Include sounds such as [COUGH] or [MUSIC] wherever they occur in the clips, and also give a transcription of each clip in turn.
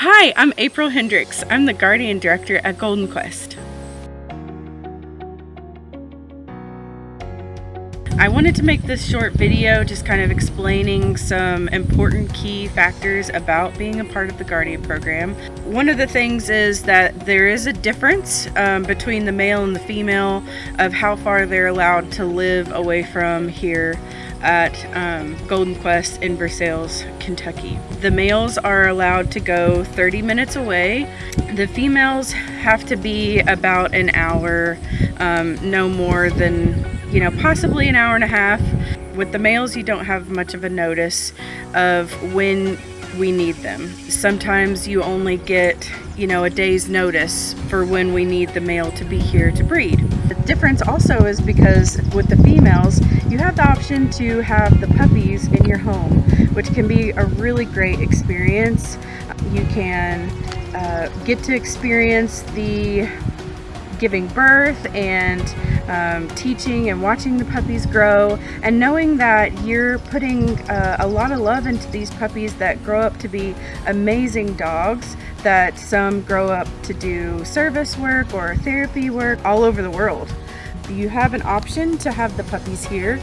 Hi, I'm April Hendricks. I'm the Guardian Director at Golden Quest. I wanted to make this short video just kind of explaining some important key factors about being a part of the Guardian program. One of the things is that there is a difference um, between the male and the female of how far they're allowed to live away from here at um, Golden Quest in Versailles, Kentucky. The males are allowed to go 30 minutes away. The females have to be about an hour, um, no more than you know, possibly an hour and a half. With the males, you don't have much of a notice of when we need them. Sometimes you only get, you know, a day's notice for when we need the male to be here to breed. The difference also is because with the females, you have the option to have the puppies in your home, which can be a really great experience. You can uh, get to experience the giving birth and um, teaching and watching the puppies grow and knowing that you're putting uh, a lot of love into these puppies that grow up to be amazing dogs that some grow up to do service work or therapy work all over the world. You have an option to have the puppies here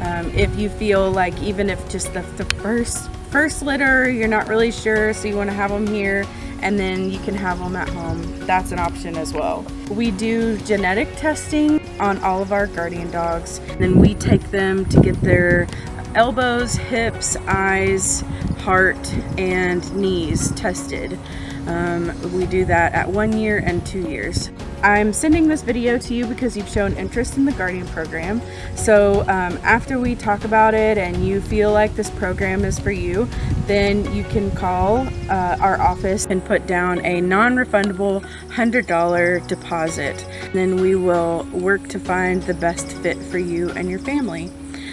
um, if you feel like even if just the, the first first litter you're not really sure so you want to have them here and then you can have them at home. That's an option as well. We do genetic testing on all of our guardian dogs. Then we take them to get their elbows, hips, eyes, heart, and knees tested. Um, we do that at one year and two years. I'm sending this video to you because you've shown interest in the Guardian program. So um, after we talk about it and you feel like this program is for you, then you can call uh, our office and put down a non-refundable $100 deposit. Then we will work to find the best fit for you and your family.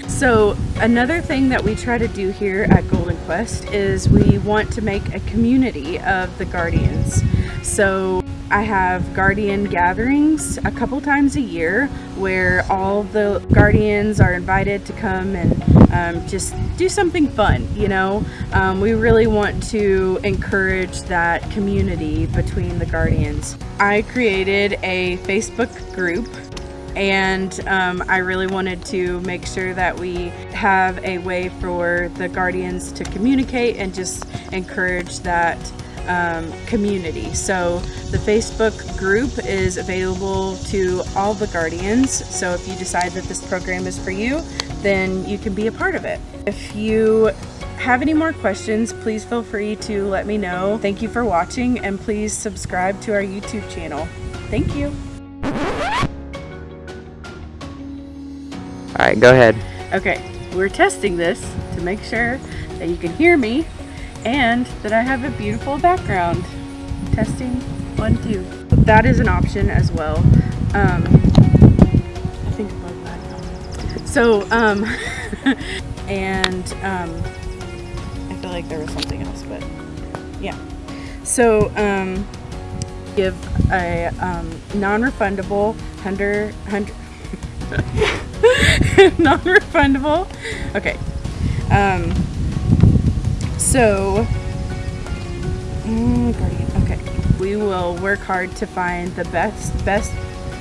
So another thing that we try to do here at Golden Quest is we want to make a community of the Guardians. So I have guardian gatherings a couple times a year where all the guardians are invited to come and um, just do something fun, you know. Um, we really want to encourage that community between the guardians. I created a Facebook group and um, I really wanted to make sure that we have a way for the guardians to communicate and just encourage that um, community. So the Facebook group is available to all the Guardians. So if you decide that this program is for you, then you can be a part of it. If you have any more questions, please feel free to let me know. Thank you for watching and please subscribe to our YouTube channel. Thank you. All right, go ahead. Okay, we're testing this to make sure that you can hear me and that I have a beautiful background. Testing, one, two. That is an option as well. Um, I think. So, um, [LAUGHS] and um, I feel like there was something else, but yeah. So, um, give a um, non-refundable hundred hundred [LAUGHS] non-refundable. Okay. Um, so, mm, Guardian, okay. We will work hard to find the best, best,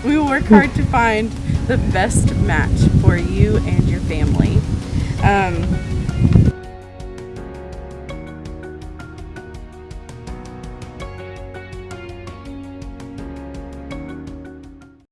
we will work hard to find the best match for you and your family. Um,